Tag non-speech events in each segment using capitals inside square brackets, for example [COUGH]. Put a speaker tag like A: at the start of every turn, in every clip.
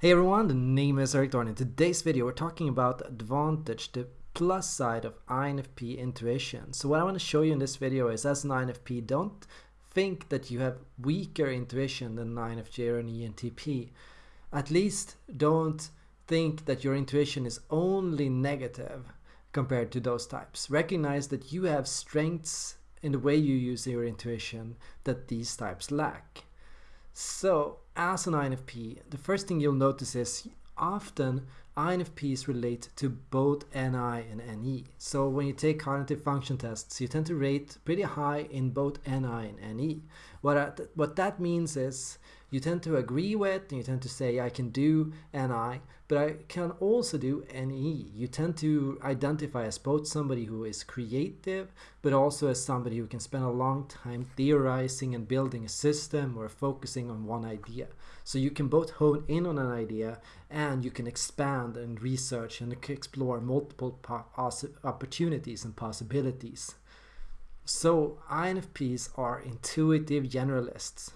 A: Hey everyone, the name is Erik Thor. In today's video, we're talking about the advantage, the plus side of INFP intuition. So what I want to show you in this video is as an INFP, don't think that you have weaker intuition than an INFJ or an ENTP. At least don't think that your intuition is only negative compared to those types. Recognize that you have strengths in the way you use your intuition that these types lack. So as an INFP, the first thing you'll notice is often INFPs relate to both NI and NE. So when you take cognitive function tests, you tend to rate pretty high in both NI and NE. What, what that means is you tend to agree with and you tend to say I can do NI, but I can also do NE. You tend to identify as both somebody who is creative, but also as somebody who can spend a long time theorizing and building a system or focusing on one idea. So you can both hone in on an idea and you can expand and research and explore multiple opportunities and possibilities. So INFPs are intuitive generalists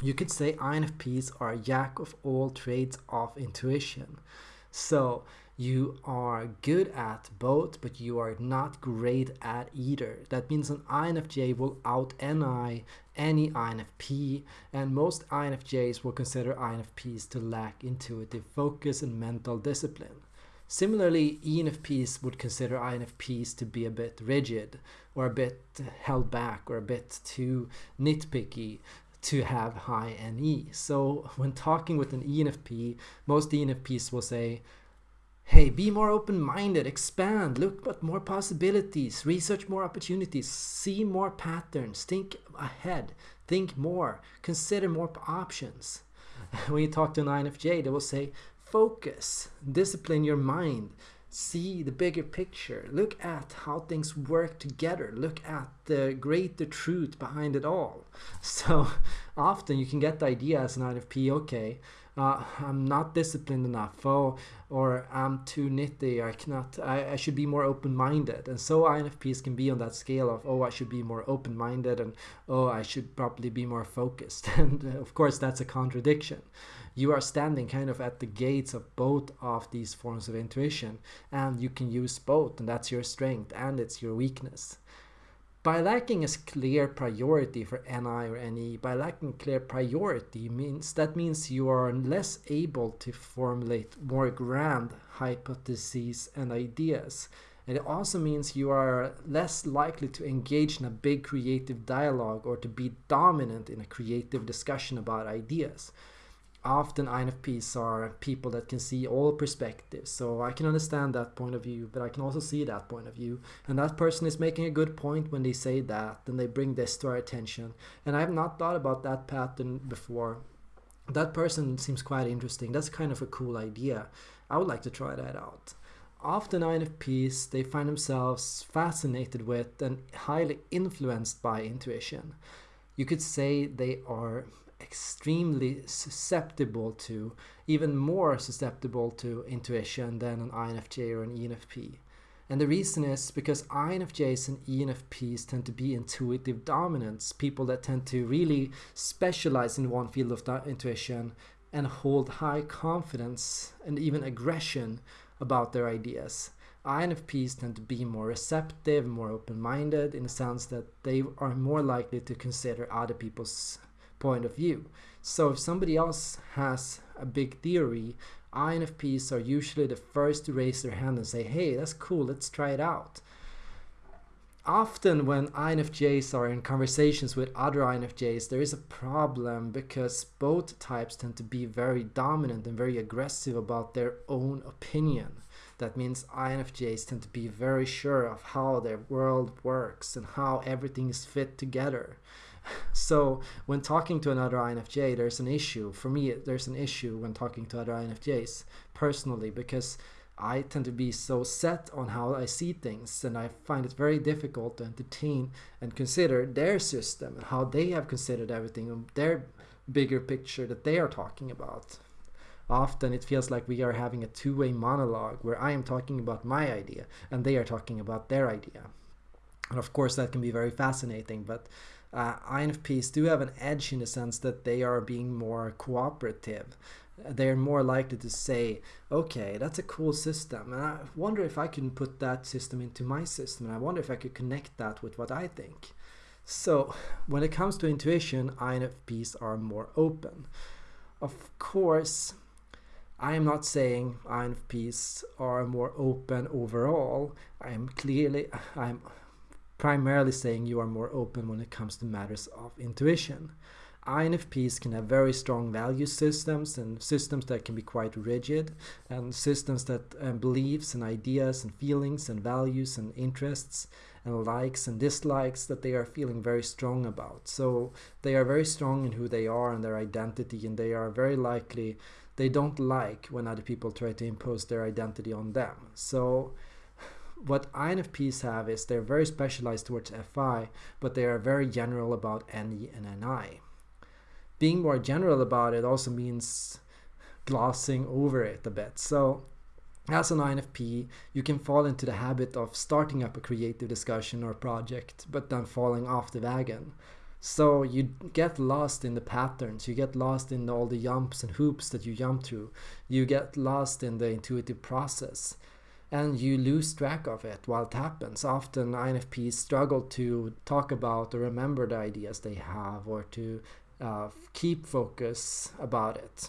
A: you could say INFPs are jack of all trades of intuition. So you are good at both, but you are not great at either. That means an INFJ will out NI any INFP, and most INFJs will consider INFPs to lack intuitive focus and mental discipline. Similarly, ENFPs would consider INFPs to be a bit rigid or a bit held back or a bit too nitpicky to have high NE. So when talking with an ENFP, most ENFPs will say, hey, be more open-minded, expand, look at more possibilities, research more opportunities, see more patterns, think ahead, think more, consider more options. [LAUGHS] when you talk to an INFJ, they will say, focus, discipline your mind, see the bigger picture. Look at how things work together. Look at the greater truth behind it all. [LAUGHS] So often you can get the idea as an INFP okay uh, I'm not disciplined enough. Oh, or I'm too nitty. I cannot I, I should be more open-minded. And so INFPs can be on that scale of oh I should be more open-minded and oh I should probably be more focused. [LAUGHS] And uh, of course that's a contradiction. You are standing kind of at the gates of both of these forms of intuition and you can use both and that's your strength and it's your weakness by lacking a clear priority for NI or NE, by lacking clear priority means that means you are less able to formulate more grand hypotheses and ideas. And it also means you are less likely to engage in a big creative dialogue or to be dominant in a creative discussion about ideas often INFPs are people that can see all perspectives. So I can understand that point of view, but I can also see that point of view. And that person is making a good point when they say that and they bring this to our attention. And I have not thought about that pattern before. That person seems quite interesting. That's kind of a cool idea. I would like to try that out. Often INFPs, they find themselves fascinated with and highly influenced by intuition. You could say they are extremely susceptible to, even more susceptible to intuition than an INFJ or an ENFP. And the reason is because INFJs and ENFPs tend to be intuitive dominants, people that tend to really specialize in one field of intuition and hold high confidence and even aggression about their ideas. INFPs tend to be more receptive, more open-minded in the sense that they are more likely to consider other people's point of view. So if somebody else has a big theory, INFPs are usually the first to raise their hand and say, hey, that's cool, let's try it out. Often when INFJs are in conversations with other INFJs, there is a problem because both types tend to be very dominant and very aggressive about their own opinion. That means INFJs tend to be very sure of how their world works and how everything is fit together. [LAUGHS] So when talking to another INFJ, there's an issue. For me, there's an issue when talking to other INFJs personally because I tend to be so set on how I see things and I find it very difficult to entertain and consider their system and how they have considered everything and their bigger picture that they are talking about. Often it feels like we are having a two-way monologue where I am talking about my idea and they are talking about their idea. And of course that can be very fascinating, but uh, INFPs do have an edge in the sense that they are being more cooperative. they're more likely to say, okay, that's a cool system. And I wonder if I can put that system into my system. And I wonder if I could connect that with what I think. So when it comes to intuition, INFPs are more open. Of course, I am not saying INFPs are more open overall. I am clearly, I'm primarily saying you are more open when it comes to matters of intuition. INFPs can have very strong value systems and systems that can be quite rigid and systems that um, beliefs and ideas and feelings and values and interests and likes and dislikes that they are feeling very strong about. So they are very strong in who they are and their identity and they are very likely they don't like when other people try to impose their identity on them. So [SIGHS] what INFPs have is they're very specialized towards FI, but they are very general about NE and NI being more general about it also means glossing over it a bit. So as an INFP, you can fall into the habit of starting up a creative discussion or project, but then falling off the wagon. So you get lost in the patterns, you get lost in all the jumps and hoops that you jump through, you get lost in the intuitive process, and you lose track of it while it happens. Often INFPs struggle to talk about or remember the ideas they have or to uh, keep focus about it.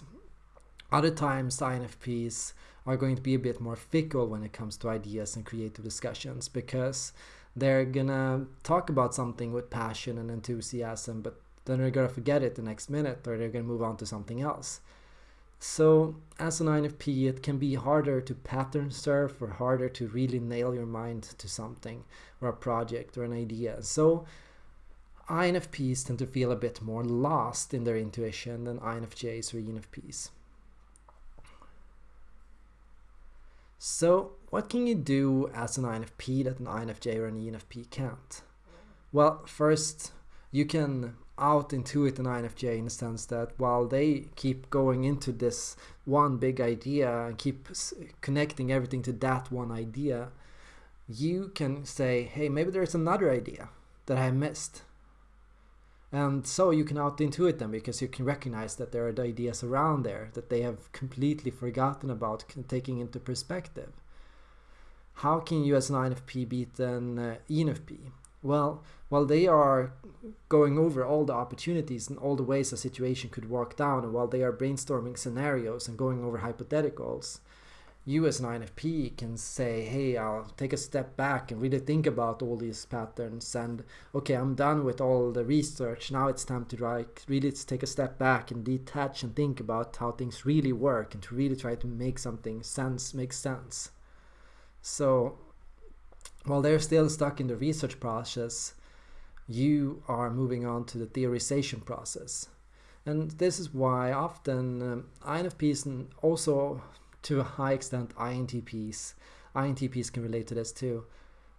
A: Other times, INFPs are going to be a bit more fickle when it comes to ideas and creative discussions because they're gonna talk about something with passion and enthusiasm, but then they're gonna forget it the next minute or they're gonna move on to something else. So, as an INFP, it can be harder to pattern surf or harder to really nail your mind to something or a project or an idea. So, INFPs tend to feel a bit more lost in their intuition than INFJs or ENFPs. So what can you do as an INFP that an INFJ or an ENFP can't? Well, first, you can out intuit an INFJ in the sense that while they keep going into this one big idea and keep connecting everything to that one idea, you can say, hey, maybe there's another idea that I missed and so you can out-intuit them because you can recognize that there are ideas around there that they have completely forgotten about taking into perspective. How can you as an INFP beat an uh, ENFP? Well, while they are going over all the opportunities and all the ways a situation could work down, and while they are brainstorming scenarios and going over hypotheticals, you as an INFP can say, hey, I'll take a step back and really think about all these patterns and okay, I'm done with all the research. Now it's time to like really take a step back and detach and think about how things really work and to really try to make something sense make sense. So while they're still stuck in the research process, you are moving on to the theorization process. And this is why often um, INFPs and also to a high extent INTPs. INTPs can relate to this too.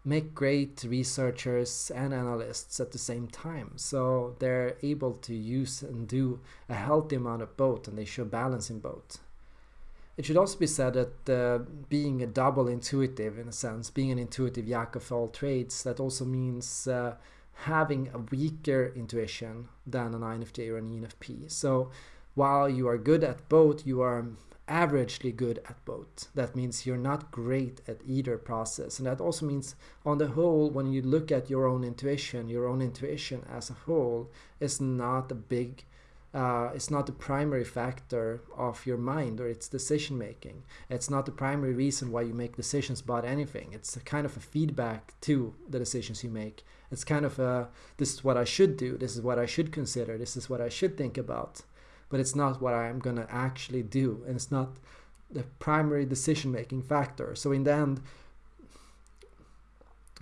A: Make great researchers and analysts at the same time. So they're able to use and do a healthy amount of both and they show balance in both. It should also be said that uh, being a double intuitive in a sense, being an intuitive jack of all trades, that also means uh, having a weaker intuition than an INFJ or an ENFP. So while you are good at both, you are averagely good at both. That means you're not great at either process. And that also means, on the whole, when you look at your own intuition, your own intuition as a whole is not a big, uh, it's not the primary factor of your mind or its decision making. It's not the primary reason why you make decisions about anything. It's kind of a feedback to the decisions you make. It's kind of a, this is what I should do, this is what I should consider, this is what I should think about but it's not what I'm going to actually do. And it's not the primary decision making factor. So in the end,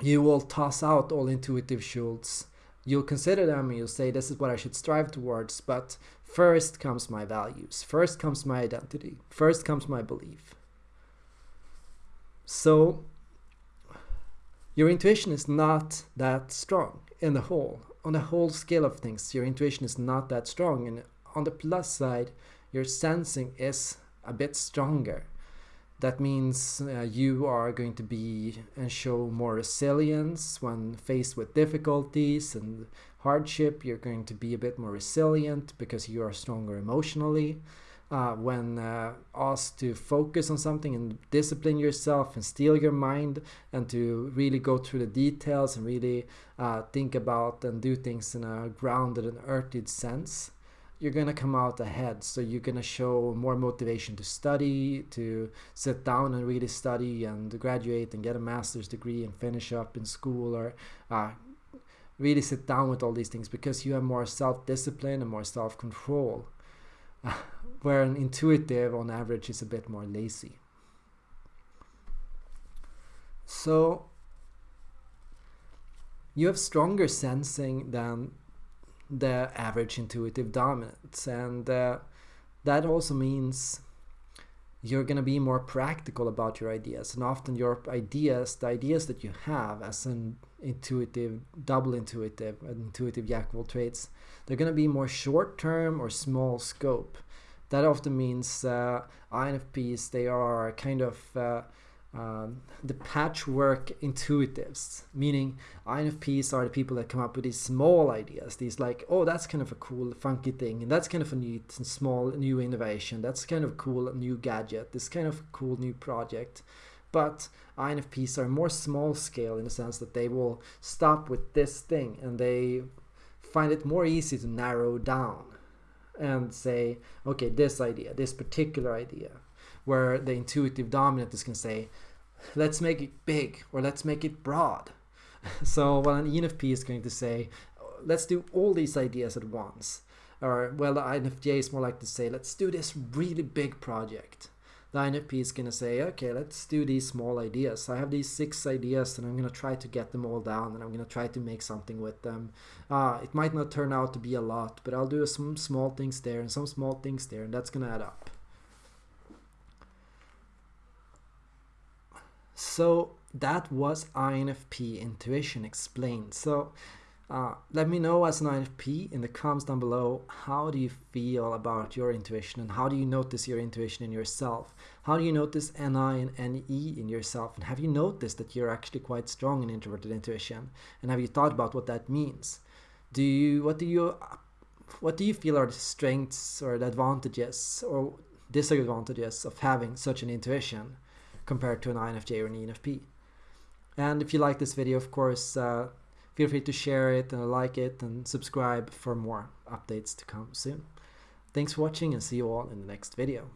A: you will toss out all intuitive schultz. You'll consider them and you'll say, this is what I should strive towards. But first comes my values. First comes my identity. First comes my belief. So your intuition is not that strong in the whole. On the whole scale of things, your intuition is not that strong. And on the plus side, your sensing is a bit stronger. That means uh, you are going to be and show more resilience when faced with difficulties and hardship. You're going to be a bit more resilient because you are stronger emotionally. uh, when uh, asked to focus on something and discipline yourself and steel your mind and to really go through the details and really uh, think about and do things in a grounded and earthed sense, you're gonna come out ahead. So you're gonna show more motivation to study, to sit down and really study and graduate and get a master's degree and finish up in school or uh, really sit down with all these things because you have more self-discipline and more self-control [LAUGHS] where an intuitive on average is a bit more lazy. So you have stronger sensing than the average intuitive dominance. And uh, that also means you're going to be more practical about your ideas. And often your ideas the ideas that you have as an intuitive double intuitive intuitive all trades they're going to be more short term or small scope. That often means uh, INFPs, they are kind of uh, um, the patchwork intuitives, meaning INFPs are the people that come up with these small ideas, these like, oh, that's kind of a cool, funky thing, and that's kind of a neat, small, new innovation, that's kind of cool, new gadget, this kind of cool new project. But INFPs are more small scale in the sense that they will stop with this thing and they find it more easy to narrow down and say, okay, this idea, this particular idea, where the intuitive dominant is going to say, let's make it big or let's make it broad. [LAUGHS] so while an ENFP is going to say, let's do all these ideas at once. Or well, the INFJ is more like to say, let's do this really big project the INFP is going to say, okay, let's do these small ideas. I have these six ideas and I'm going to try to get them all down and I'm going to try to make something with them. Uh, it might not turn out to be a lot, but I'll do some small things there and some small things there and that's going to add up. So that was INFP intuition explained. So uh, let me know as an INFP in the comments down below, how do you feel about your intuition and how do you notice your intuition in yourself? How do you notice NI and NE in yourself? And have you noticed that you're actually quite strong in introverted intuition? And have you thought about what that means? Do you, what do you, what do you feel are the strengths or the advantages or disadvantages of having such an intuition compared to an INFJ or an ENFP? And if you like this video, of course, uh, Feel free to share it and like it and subscribe for more updates to come soon. Thanks for watching and see you all in the next video.